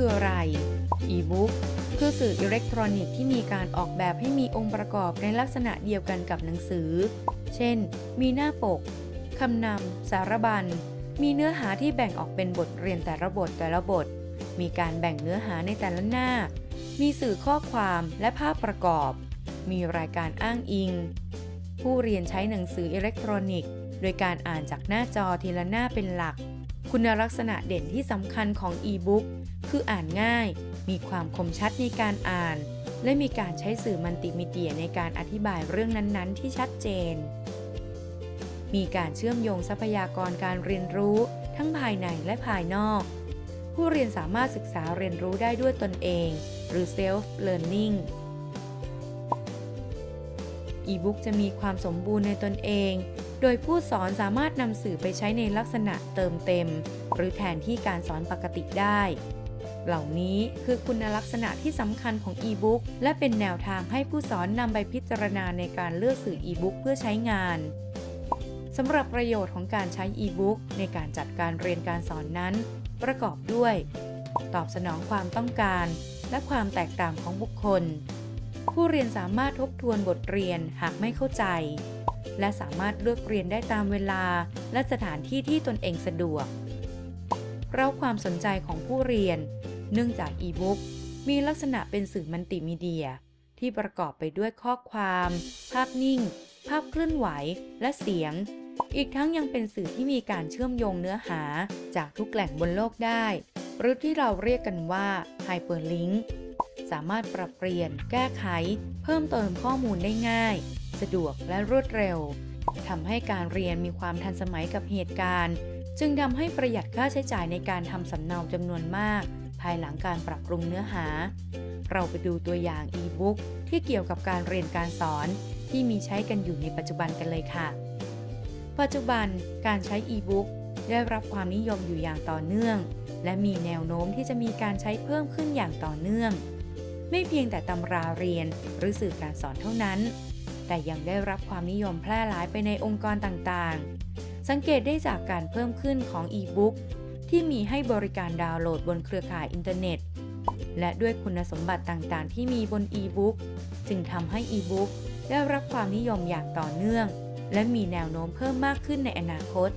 คืออะไร e-book คือสื่ออิเล็กทรอนิกส์ที่มีการออกแบบให้มีองค์ประกอบในลักษณะเดียวกันกับหนังสือ เช่น มีหน้าปก คำนำ สารบัญ มีเนื้อหาที่แบ่งออกเป็นบทเรียนแต่ละบทแต่ละบท มีการแบ่งเนื้อหาในแต่ละหน้า มีสื่อข้อความและภาพประกอบ มีรายการอ้างอิง ผู้เรียนใช้หนังสืออิเล็กทรอนิกส์ โดยการอ่านจากหน้าจอทีละหน้าเป็นหลัก คุณลักษณะเด่นที่สำคัญของอีบุ๊ก คืออ่านง่าย มีความคมชัดในการอ่าน และมีการใช้สื่อมัลติมีเดียในการอธิบายเรื่องนั้นๆ ที่ชัดเจน มีการเชื่อมโยงทรัพยากรการเรียนรู้ ทั้งภายในและภายนอก ผู้เรียนสามารถศึกษาเรียนรู้ได้ด้วยตนเอง หรือ self learning อีบุ๊กจะมีความสมบูรณ์ในตนเอง โดยผู้สอนสามารถนำสื่อไปใช้ในลักษณะเติมเต็ม หรือแทนที่การสอนปกติได้ เหล่านี้คือคุณลักษณะที่สำคัญของอีบุ๊กและเป็นแนวทางให้ผู้สอนนำไปพิจารณาในการเลือกสื่ออีบุ๊กเพื่อใช้งานสำหรับประโยชน์ของการใช้อีบุ๊กในการจัดการเรียนการสอนนั้น ประกอบด้วย ตอบสนองความต้องการ และความแตกต่างของบุคคล ผู้เรียนสามารถทบทวนบทเรียนหากไม่เข้าใจ และสามารถเลือกเรียนได้ตามเวลา และสถานที่ที่ตนเองสะดวกเราความสนใจของผู้เรียน เนื่องจากอีบุ๊กมีลักษณะเป็นสื่อมัลติมีเดีย ที่ประกอบไปด้วยข้อความ ภาพนิ่ง ภาพเคลื่อนไหว และเสียง อีกทั้งยังเป็นสื่อที่มีการเชื่อมโยงเนื้อหาจากทุกแหล่งบนโลกได้ หรือที่เราเรียกกันว่า Hyperlink สามารถปรับเปลี่ยน แก้ไข เพิ่มเติมข้อมูลได้ง่าย สะดวกและรวดเร็วทำให้การเรียนมีความทันสมัยกับเหตุการณ์ จึงทำให้ประหยัดค่าใช้จ่ายในการทำสำเนาจำนวนมาก ภายหลังการปรับปรุงเนื้อหา เราไปดูตัวอย่างอีบุ๊กที่เกี่ยวกับการเรียนการสอนที่มีใช้กันอยู่ในปัจจุบันกันเลยค่ะ ปัจจุบันการใช้อีบุ๊กได้รับความนิยมอยู่อย่างต่อเนื่อง และมีแนวโน้มที่จะมีการใช้เพิ่มขึ้นอย่างต่อเนื่อง ไม่เพียงแต่ตำราเรียนหรือสื่อการสอนเท่านั้น แต่ยังได้รับความนิยมแพร่หลายไปในองค์กรต่างๆ สังเกตได้จากการเพิ่มขึ้นของอีบุ๊ก ที่มีให้บริการดาวน์โหลดบนเครือข่ายอินเทอร์เน็ต และด้วยคุณสมบัติต่างๆ ที่มีบนอีบุ๊กจึงทำให้อีบุ๊กได้รับความนิยมอย่างต่อเนื่อง และมีแนวโน้มเพิ่มมากขึ้นในอนาคต